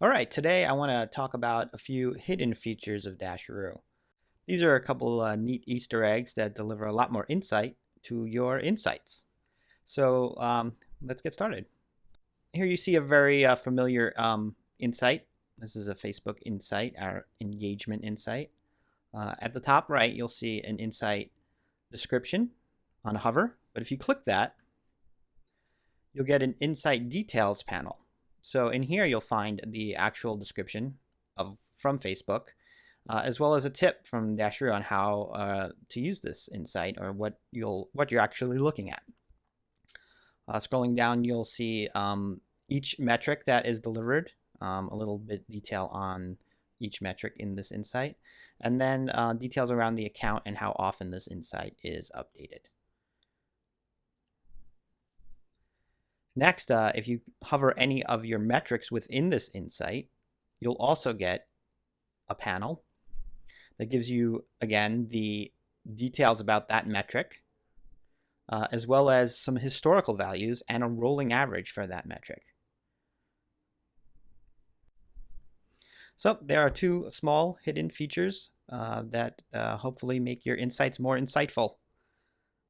All right, today I want to talk about a few hidden features of Dasheroo. These are a couple uh, neat Easter eggs that deliver a lot more insight to your insights. So um, let's get started. Here you see a very uh, familiar um, insight. This is a Facebook insight, our engagement insight. Uh, at the top right, you'll see an insight description on hover. But if you click that, you'll get an insight details panel. So in here, you'll find the actual description of from Facebook, uh, as well as a tip from Dasheroo on how uh, to use this insight or what you'll what you're actually looking at. Uh, scrolling down, you'll see um, each metric that is delivered, um, a little bit detail on each metric in this insight, and then uh, details around the account and how often this insight is updated. Next, uh, if you hover any of your metrics within this insight, you'll also get a panel that gives you, again, the details about that metric, uh, as well as some historical values and a rolling average for that metric. So there are two small hidden features uh, that uh, hopefully make your insights more insightful.